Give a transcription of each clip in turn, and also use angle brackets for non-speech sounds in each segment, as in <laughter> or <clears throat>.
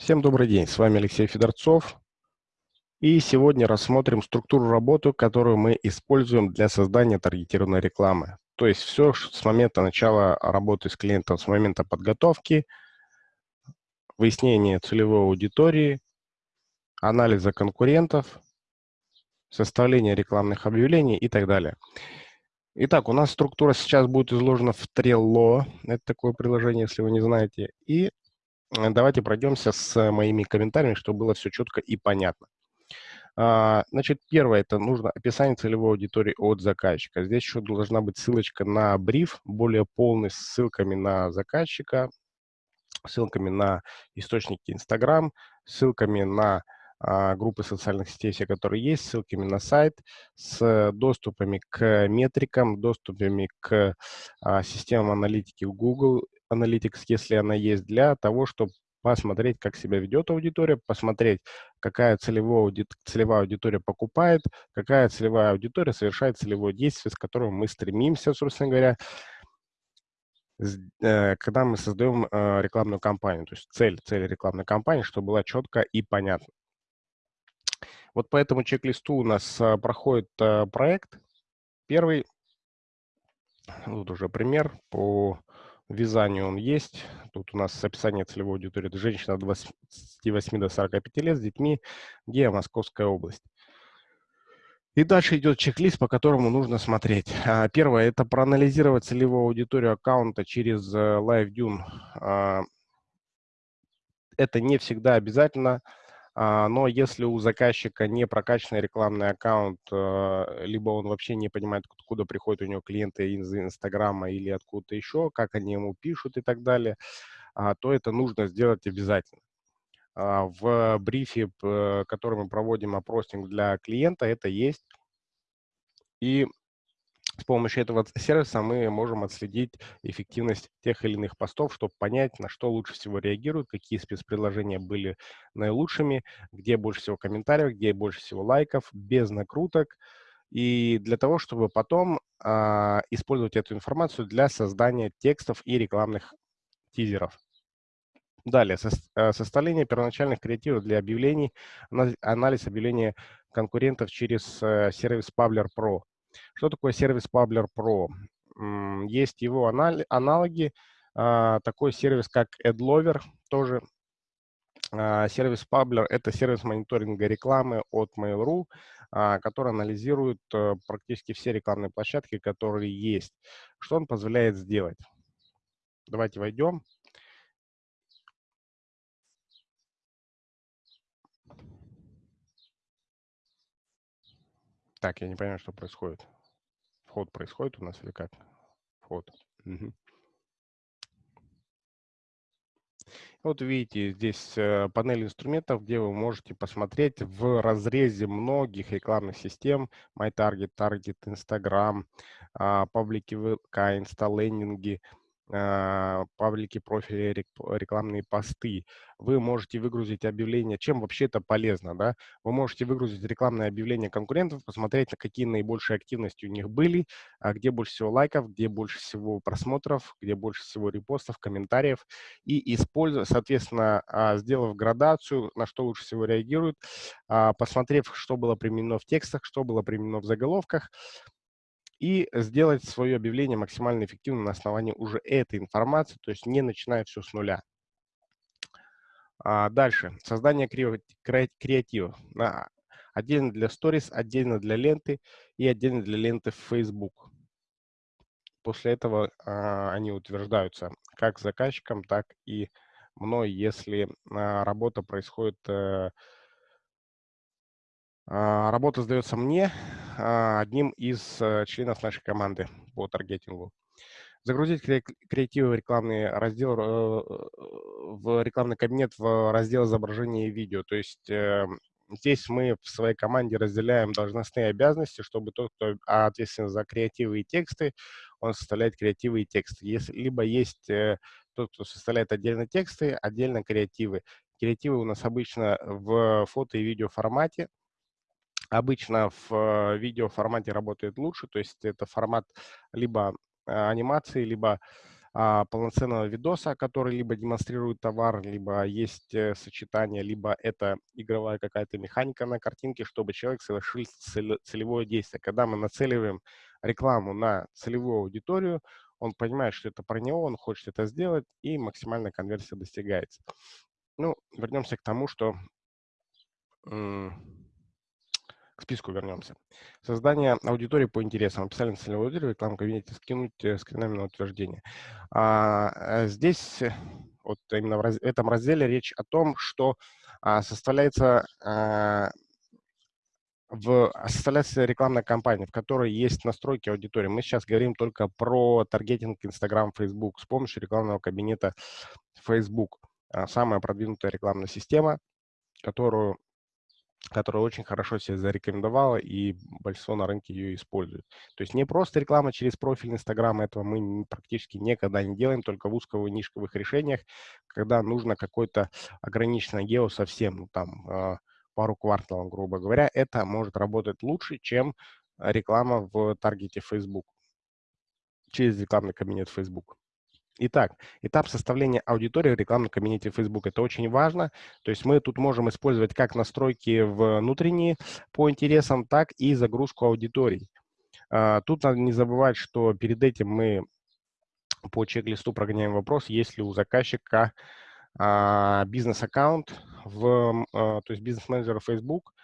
Всем добрый день, с вами Алексей Федорцов. И сегодня рассмотрим структуру работы, которую мы используем для создания таргетированной рекламы. То есть все с момента начала работы с клиентом, с момента подготовки, выяснения целевой аудитории, анализа конкурентов, составления рекламных объявлений и так далее. Итак, у нас структура сейчас будет изложена в Trello. Это такое приложение, если вы не знаете. И давайте пройдемся с моими комментариями, чтобы было все четко и понятно. А, значит, первое, это нужно описание целевой аудитории от заказчика. Здесь еще должна быть ссылочка на бриф, более полный, с ссылками на заказчика, ссылками на источники Instagram, ссылками на а, группы социальных сетей, все, которые есть, ссылками на сайт, с доступами к метрикам, доступами к а, системам аналитики Google Analytics, если она есть, для того, чтобы посмотреть, как себя ведет аудитория, посмотреть, какая целевая, ауди... целевая аудитория покупает, какая целевая аудитория совершает целевое действие, с которым мы стремимся, собственно говоря, э, когда мы создаем э, рекламную кампанию. То есть цель, цель рекламной кампании, чтобы была четко и понятно. Вот по этому чек-листу у нас э, проходит проект. Первый, тут уже пример по вязанию он есть. Тут у нас описание целевой аудитории. Это женщина от 28 до 45 лет с детьми, где Московская область. И дальше идет чек-лист, по которому нужно смотреть. А, первое – это проанализировать целевую аудиторию аккаунта через э, LiveDune. А, это не всегда обязательно. А, но если у заказчика не прокачанный рекламный аккаунт, э, либо он вообще не понимает, откуда приходят у него клиенты из Инстаграма или откуда-то еще, как они ему пишут и так далее, а, то это нужно сделать обязательно. А, в брифе, который мы проводим опросник для клиента, это есть. И с помощью этого сервиса мы можем отследить эффективность тех или иных постов, чтобы понять, на что лучше всего реагируют, какие спецпредложения были наилучшими, где больше всего комментариев, где больше всего лайков, без накруток. И для того, чтобы потом а, использовать эту информацию для создания текстов и рекламных тизеров. Далее, со, а, составление первоначальных креативов для объявлений, анализ объявления конкурентов через а, сервис Pabler Pro. Что такое сервис Publer Pro? Есть его аналоги, а, такой сервис, как AdLover, тоже а, сервис Publer – это сервис мониторинга рекламы от Mail.ru, а, который анализирует э, практически все рекламные площадки, которые есть. Что он позволяет сделать? Давайте войдем. Так, я не понимаю, что происходит. Вход происходит у нас или как? Вход. Угу. Вот видите, здесь э, панель инструментов, где вы можете посмотреть в разрезе многих рекламных систем MyTarget, Target, Instagram, паблики ВК, инсталлендинги, а, паблики, профили, рекламные посты. Вы можете выгрузить объявление. Чем вообще это полезно? Да? Вы можете выгрузить рекламное объявление конкурентов, посмотреть, какие наибольшие активности у них были, а где больше всего лайков, где больше всего просмотров, где больше всего репостов, комментариев. И используя, соответственно, а, сделав градацию, на что лучше всего реагируют, посмотрев, что было применено в текстах, что было применено в заголовках, и сделать свое объявление максимально эффективным на основании уже этой информации, то есть не начиная все с нуля. А дальше. Создание креатива. Отдельно для Stories, отдельно для ленты и отдельно для ленты в Facebook. После этого а, они утверждаются как заказчиком, так и мной, если а, работа происходит а, а, работа сдается мне, а, одним из э, членов нашей команды по таргетингу. Загрузить креативы в рекламный раздел, э, в рекламный кабинет в раздел изображения и видео. То есть э, здесь мы в своей команде разделяем должностные обязанности, чтобы тот, кто ответственен за креативы и тексты, он составляет креативы и тексты. Если, либо есть тот, кто составляет отдельно тексты, отдельно креативы. Креативы у нас обычно в фото и видео формате, Обычно в э, видео формате работает лучше, то есть это формат либо э, анимации, либо а, полноценного видоса, который либо демонстрирует товар, либо есть э, сочетание, либо это игровая какая-то механика на картинке, чтобы человек совершил целевое действие. Когда мы нацеливаем рекламу на целевую аудиторию, он понимает, что это про него, он хочет это сделать, и максимальная конверсия достигается. Ну, вернемся к тому, что к списку вернемся. Создание аудитории по интересам. Описали целевую аудиторию, рекламу кабинете, скинуть э, скринами на утверждение. А, э, здесь, э, вот именно в, раз, в этом разделе речь о том, что а, составляется а, в, составляется рекламная кампания, в которой есть настройки аудитории. Мы сейчас говорим только про таргетинг Instagram, Facebook с помощью рекламного кабинета Facebook. А, самая продвинутая рекламная система, которую которая очень хорошо себя зарекомендовала, и большинство на рынке ее использует. То есть не просто реклама через профиль Инстаграма, этого мы практически никогда не делаем, только в узковых решениях, когда нужно какой-то ограниченный гео совсем, ну, там, а, пару кварталов, грубо говоря, это может работать лучше, чем реклама в таргете Facebook, через рекламный кабинет Facebook. Итак, этап составления аудитории в рекламном кабинете Facebook. Это очень важно. То есть мы тут можем использовать как настройки внутренние по интересам, так и загрузку аудиторий. А, тут надо не забывать, что перед этим мы по чек-листу прогоняем вопрос, есть ли у заказчика а, бизнес-аккаунт, в, а, то есть бизнес-менеджер Facebook,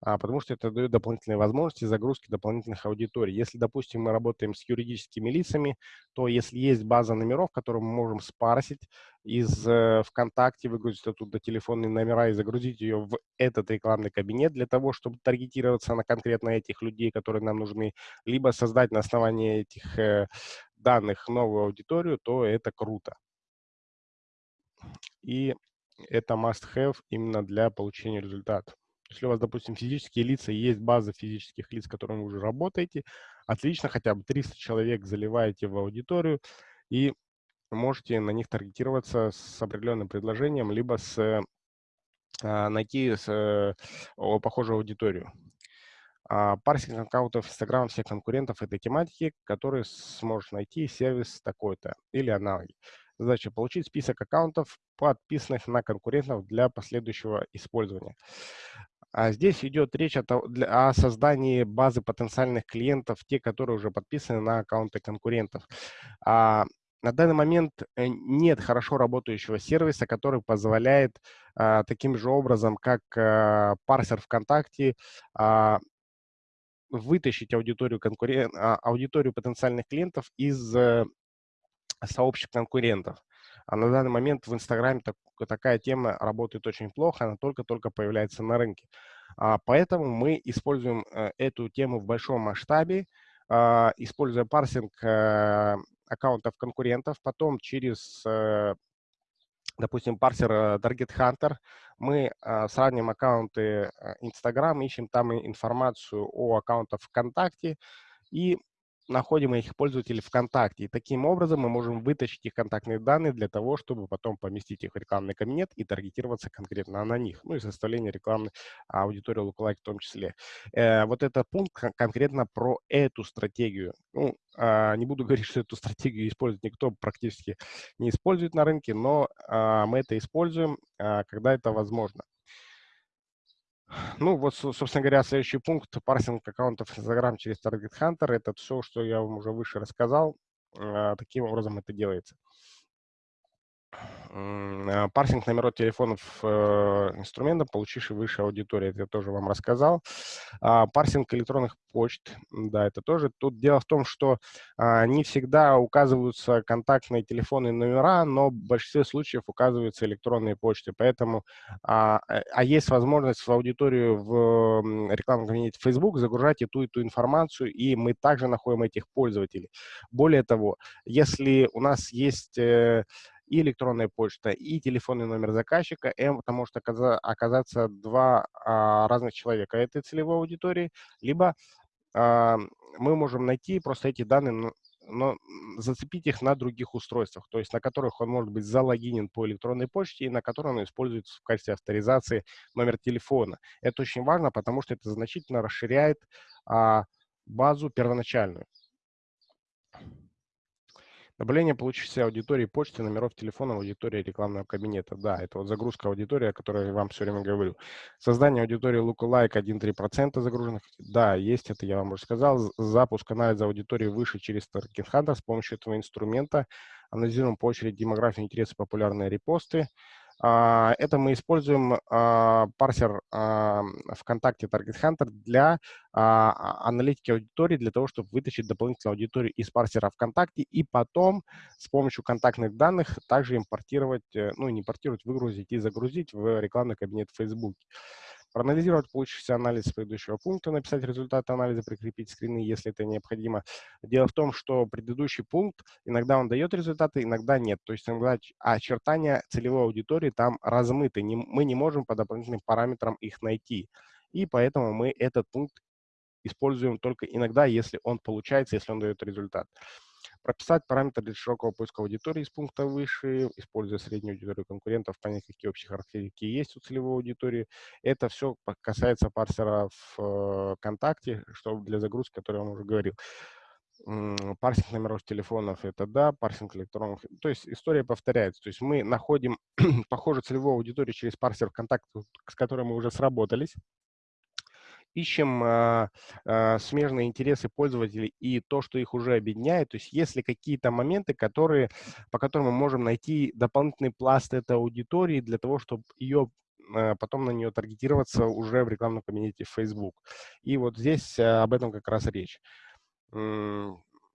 потому что это дает дополнительные возможности загрузки дополнительных аудиторий. Если, допустим, мы работаем с юридическими лицами, то если есть база номеров, которую мы можем спарсить из э, ВКонтакте, выгрузить оттуда телефонные номера и загрузить ее в этот рекламный кабинет для того, чтобы таргетироваться на конкретно этих людей, которые нам нужны, либо создать на основании этих э, данных новую аудиторию, то это круто. И это must-have именно для получения результата. Если у вас, допустим, физические лица, есть база физических лиц, с которыми вы уже работаете, отлично, хотя бы 300 человек заливаете в аудиторию и можете на них таргетироваться с определенным предложением, либо с, а, найти с, э, похожую аудиторию. А, парсинг аккаунтов Instagram всех конкурентов этой тематики, которые сможет найти сервис такой-то или аналоги. Задача – получить список аккаунтов, подписанных на конкурентов для последующего использования. А здесь идет речь о, о создании базы потенциальных клиентов, те, которые уже подписаны на аккаунты конкурентов. А, на данный момент э, нет хорошо работающего сервиса, который позволяет а, таким же образом, как а, парсер ВКонтакте, а, вытащить аудиторию, конкурен... а, аудиторию потенциальных клиентов из а, сообществ конкурентов. А на данный момент в Инстаграме так, такая тема работает очень плохо, она только-только появляется на рынке. А, поэтому мы используем а, эту тему в большом масштабе, а, используя парсинг а, аккаунтов конкурентов, потом через, а, допустим, парсер Target Hunter мы а, сравним аккаунты Instagram, ищем там информацию о аккаунтах ВКонтакте и находим их пользователей ВКонтакте. И таким образом мы можем вытащить их контактные данные для того, чтобы потом поместить их в рекламный кабинет и таргетироваться конкретно на них. Ну и составление рекламной аудитории Lookalike в том числе. Э, вот этот пункт конкретно про эту стратегию. Ну, э, не буду <laughs> говорить, что эту стратегию использует никто, практически не использует на рынке, но э, мы это используем, э, когда это возможно. Ну, вот, собственно говоря, следующий пункт – парсинг аккаунтов Instagram через Target Hunter. Это все, что я вам уже выше рассказал. А, таким образом это делается. А, парсинг номеров телефонов э, инструментов, получивший выше аудитории, это я тоже вам рассказал. А, парсинг электронных почт, да, это тоже. Тут дело в том, что а, не всегда указываются контактные телефонные номера, но в большинстве случаев указываются электронные почты. Поэтому, а, э, а есть возможность в аудиторию в рекламном кабинете Facebook загружать и ту, и ту информацию, и мы также находим этих пользователей. Более того, если у нас есть э, и электронная почта, и телефонный номер заказчика, это может оказаться два а, разных человека этой целевой аудитории, либо а, мы можем найти просто эти данные, но, зацепить их на других устройствах, то есть на которых он может быть залогинен по электронной почте и на которой он используется в качестве авторизации номер телефона. Это очень важно, потому что это значительно расширяет а, базу первоначальную. Добавление получившейся аудитории почты, номеров телефона, аудитории рекламного кабинета. Да, это вот загрузка аудитории, о которой я вам все время говорю. Создание аудитории lookalike 1-3% загруженных. Да, есть, это я вам уже сказал. Запуск анализа аудитории выше через Target Hunter с помощью этого инструмента. Анализируем по очереди демографию, интересы, популярные репосты. А, это мы используем а, парсер а, ВКонтакте Target Hunter для аналитики аудитории, для того, чтобы вытащить дополнительную аудиторию из парсера ВКонтакте и потом с помощью контактных данных также импортировать, э, ну не импортировать, выгрузить и загрузить в рекламный кабинет Facebook проанализировать получившийся анализ предыдущего пункта, написать результаты анализа, прикрепить скрины, если это необходимо. Дело в том, что предыдущий пункт, иногда он дает результаты, иногда нет. То есть иногда очертания целевой аудитории там размыты. Не, мы не можем по дополнительным параметрам их найти. И поэтому мы этот пункт используем только иногда, если он получается, если он дает результат. Прописать параметры для широкого поиска аудитории из пункта выше, используя среднюю аудиторию конкурентов, понять, какие общие характеристики есть у целевой аудитории. Это все касается парсера в э, ВКонтакте, что для загрузки, о которой я вам уже говорил. Парсинг номеров телефонов – это да, парсинг электронных. То есть история повторяется. То есть мы находим <clears throat> похожую целевую аудиторию через парсер ВКонтакте, с которой мы уже сработались ищем э, э, смежные интересы пользователей и то, что их уже объединяет. То есть если какие-то моменты, которые, по которым мы можем найти дополнительный пласт этой аудитории для того, чтобы ее э, потом на нее таргетироваться уже в рекламном кабинете Facebook. И вот здесь об этом как раз речь.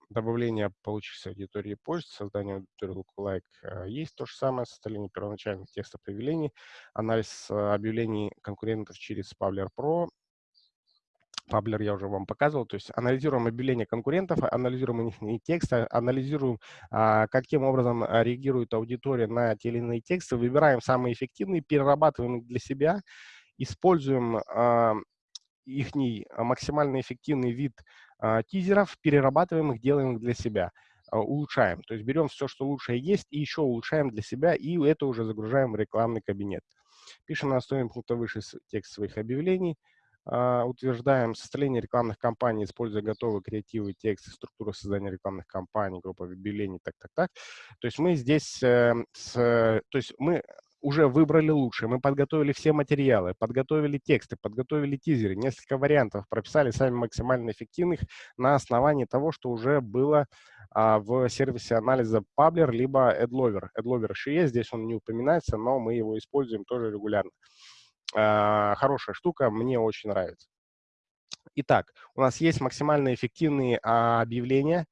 Добавление получившейся аудитории почты, создание аудитории lookalike есть то же самое, составление первоначальных текстов объявлений, анализ объявлений конкурентов через Pavler Pro, Паблер я уже вам показывал. То есть анализируем объявления конкурентов, анализируем их тексты, анализируем, а, каким образом а, реагирует аудитория на те или иные тексты, выбираем самые эффективные, перерабатываем их для себя, используем а, их максимально эффективный вид тизеров, перерабатываем их, делаем их для себя улучшаем. То есть берем все, что лучшее есть, и еще улучшаем для себя, и это уже загружаем в рекламный кабинет. Пишем на основе пункта выше текст своих объявлений, а, утверждаем составление рекламных кампаний, используя готовые креативы, тексты, структуру создания рекламных кампаний, группа объявлений, так, так, так. То есть мы здесь, э, с, то есть мы уже выбрали лучшее, мы подготовили все материалы, подготовили тексты, подготовили тизеры, несколько вариантов, прописали сами максимально эффективных на основании того, что уже было а, в сервисе анализа Pabler либо AdLover. AdLover еще есть, здесь он не упоминается, но мы его используем тоже регулярно. А, хорошая штука, мне очень нравится. Итак, у нас есть максимально эффективные а, объявления,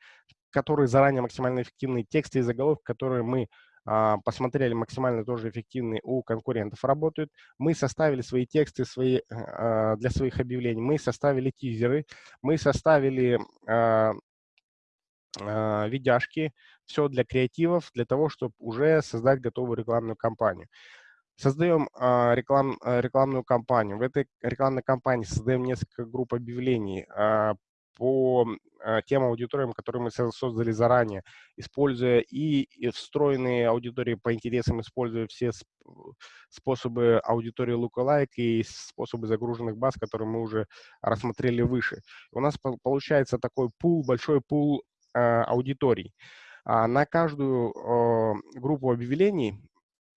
которые заранее максимально эффективные тексты и заголовки, которые мы а, посмотрели максимально тоже эффективные у конкурентов работают. Мы составили свои тексты свои, а, для своих объявлений, мы составили тизеры, мы составили видяшки, все для креативов, для того, чтобы уже создать готовую рекламную кампанию. Создаем э, реклам, э, рекламную кампанию. В этой рекламной кампании создаем несколько групп объявлений э, по э, тем аудиториям, которые мы создали заранее, используя и, встроенные аудитории по интересам, используя все способы аудитории lookalike и способы загруженных баз, которые мы уже рассмотрели выше. У нас получается такой пул, большой пул э, аудиторий. А на каждую э, группу объявлений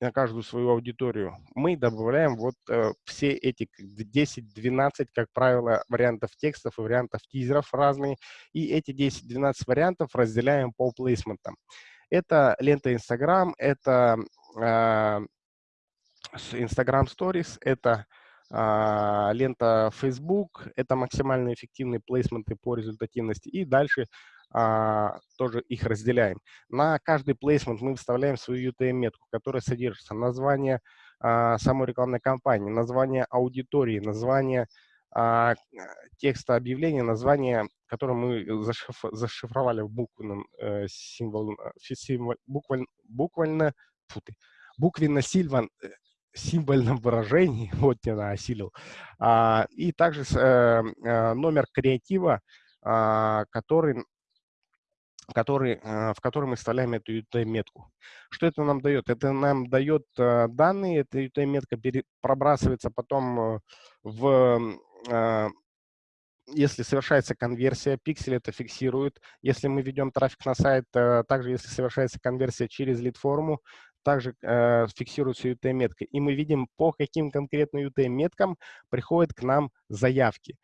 на каждую свою аудиторию, мы добавляем вот э, все эти 10-12, как правило, вариантов текстов и вариантов тизеров разные, и эти 10-12 вариантов разделяем по плейсментам. Это лента Instagram, это э, Instagram Stories, это э, лента Facebook, это максимально эффективные плейсменты по результативности, и дальше а, тоже их разделяем. На каждый плейсмент мы вставляем свою UTM-метку, которая содержится название а, самой рекламной кампании, название аудитории, название а, текста объявления, название, которое мы зашиф, зашифровали в буквенном э, символ, э, символ, буквально, буквально, фу ты, буквенно-сильван, э, символьном выражении, <laughs> вот я осилил, а, и также э, э, номер креатива, а, который который, э, в котором мы вставляем эту UTM-метку. Что это нам дает? Это нам дает э, данные, эта UTM-метка пробрасывается потом э, в если совершается конверсия, пиксель это фиксирует. Если мы ведем трафик на сайт, также если совершается конверсия через лид-форму, также э, фиксируется UTM-метка. И мы видим, по каким конкретно UTM-меткам приходят к нам заявки.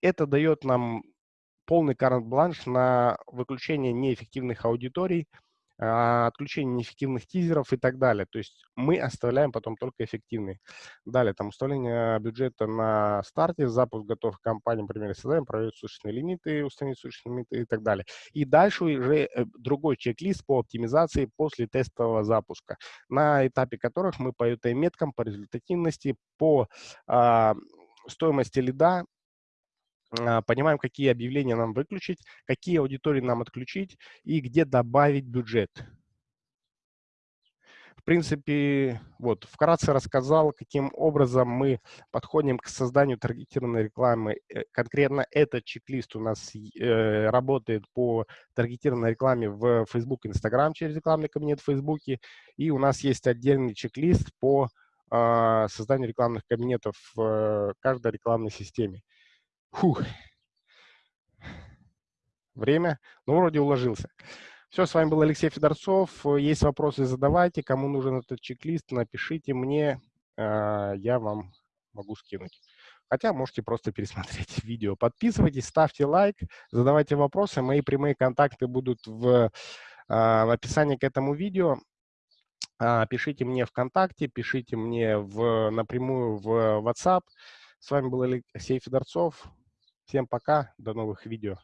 Это дает нам полный карт-бланш на выключение неэффективных аудиторий, а, отключение неэффективных тизеров и так далее. То есть мы оставляем потом только эффективные. Далее, там установление бюджета на старте, запуск готовых компаний, например, создаем, проверить существенные лимиты, установить существенные лимиты и так далее. И дальше уже э, другой чек-лист по оптимизации после тестового запуска, на этапе которых мы по UTM-меткам, по результативности, по а, стоимости лида понимаем, какие объявления нам выключить, какие аудитории нам отключить и где добавить бюджет. В принципе, вот, вкратце рассказал, каким образом мы подходим к созданию таргетированной рекламы. Э, конкретно этот чек-лист у нас э, работает по таргетированной рекламе в Facebook, Instagram через рекламный кабинет в Facebook. И у нас есть отдельный чек-лист по э, созданию рекламных кабинетов в каждой рекламной системе. Фух. Время. Ну, вроде уложился. Все, с вами был Алексей Федорцов. Есть вопросы, задавайте. Кому нужен этот чек-лист, напишите мне. А, я вам могу скинуть. Хотя можете просто пересмотреть <laughs> видео. Подписывайтесь, ставьте лайк, задавайте вопросы. Мои прямые контакты будут в, а, в описании к этому видео. А, пишите мне ВКонтакте, пишите мне в, напрямую в WhatsApp. С вами был Алексей Федорцов. Всем пока, до новых видео.